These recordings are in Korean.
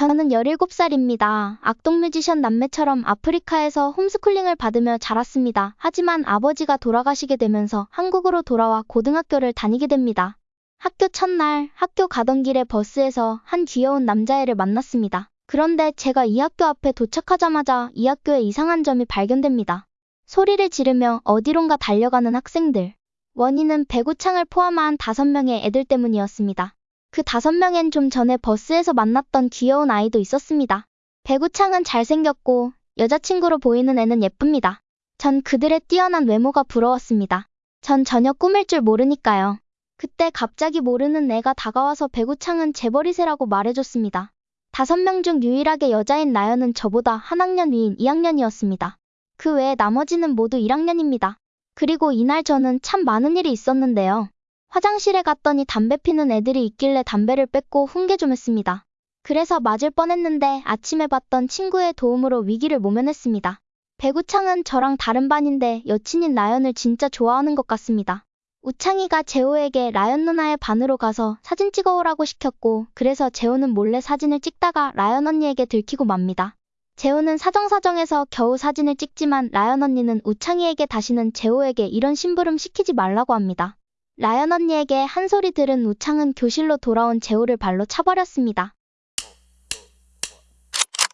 저는 17살입니다. 악동 뮤지션 남매처럼 아프리카에서 홈스쿨링을 받으며 자랐습니다. 하지만 아버지가 돌아가시게 되면서 한국으로 돌아와 고등학교를 다니게 됩니다. 학교 첫날 학교 가던 길에 버스에서 한 귀여운 남자애를 만났습니다. 그런데 제가 이 학교 앞에 도착하자마자 이 학교에 이상한 점이 발견됩니다. 소리를 지르며 어디론가 달려가는 학생들. 원인은 배구창을 포함한 다섯 명의 애들 때문이었습니다. 그 다섯 명엔 좀 전에 버스에서 만났던 귀여운 아이도 있었습니다. 배구창은 잘생겼고 여자친구로 보이는 애는 예쁩니다. 전 그들의 뛰어난 외모가 부러웠습니다. 전 전혀 꾸밀 줄 모르니까요. 그때 갑자기 모르는 애가 다가와서 배구창은 재벌이세라고 말해줬습니다. 다섯 명 중 유일하게 여자인 나연은 저보다 한 학년 위인 2학년이었습니다. 그 외에 나머지는 모두 1학년입니다. 그리고 이날 저는 참 많은 일이 있었는데요. 화장실에 갔더니 담배 피는 애들이 있길래 담배를 뺏고 훈계 좀 했습니다. 그래서 맞을 뻔했는데 아침에 봤던 친구의 도움으로 위기를 모면했습니다. 배구창은 저랑 다른 반인데 여친인 라연을 진짜 좋아하는 것 같습니다. 우창이가 재호에게 라연 누나의 반으로 가서 사진 찍어오라고 시켰고 그래서 재호는 몰래 사진을 찍다가 라연 언니에게 들키고 맙니다. 재호는 사정사정해서 겨우 사진을 찍지만 라연 언니는 우창이에게 다시는 재호에게 이런 심부름 시키지 말라고 합니다. 라연 언니에게 한 소리 들은 우창은 교실로 돌아온 재호를 발로 차버렸습니다.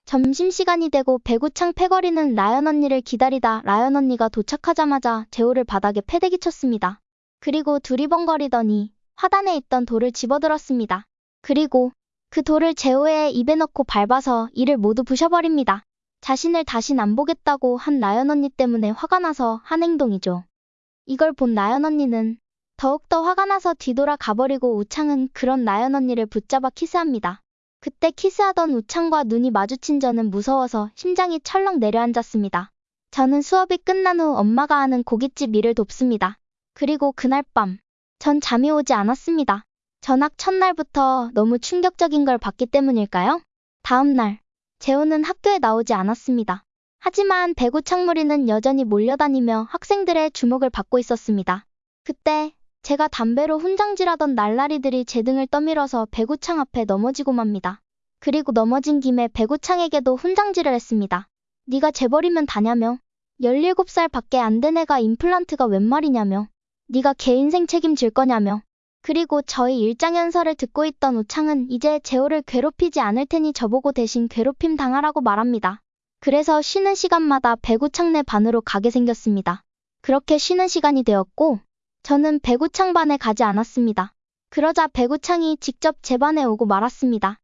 점심시간이 되고 배구창 패거리는 라연 언니를 기다리다 라연 언니가 도착하자마자 재호를 바닥에 패대기 쳤습니다. 그리고 두리번거리더니 화단에 있던 돌을 집어들었습니다. 그리고 그 돌을 재호의 입에 넣고 밟아서 이를 모두 부셔버립니다. 자신을 다신 안 보겠다고 한 나연 언니 때문에 화가 나서 한 행동이죠. 이걸 본 나연 언니는 더욱더 화가 나서 뒤돌아 가버리고 우창은 그런 나연 언니를 붙잡아 키스합니다. 그때 키스하던 우창과 눈이 마주친 저는 무서워서 심장이 철렁 내려앉았습니다. 저는 수업이 끝난 후 엄마가 하는 고깃집 일을 돕습니다. 그리고 그날 밤, 전 잠이 오지 않았습니다. 전학 첫날부터 너무 충격적인 걸 봤기 때문일까요? 다음 날, 재호는 학교에 나오지 않았습니다. 하지만 배구 창무리는 여전히 몰려다니며 학생들의 주목을 받고 있었습니다. 그때 제가 담배로 훈장질하던 날라리들이 제 등을 떠밀어서 배구창 앞에 넘어지고 맙니다. 그리고 넘어진 김에 배구창에게도 훈장질을 했습니다. 네가 재벌이면 다냐며? 17살 밖에 안 된 애가 임플란트가 웬 말이냐며? 네가 개 인생 책임질 거냐며? 그리고 저희 일장연설을 듣고 있던 우창은 이제 재호를 괴롭히지 않을 테니 저보고 대신 괴롭힘 당하라고 말합니다. 그래서 쉬는 시간마다 배구창 내 반으로 가게 생겼습니다. 그렇게 쉬는 시간이 되었고 저는 배구창 반에 가지 않았습니다. 그러자 배구창이 직접 제 반에 오고 말았습니다.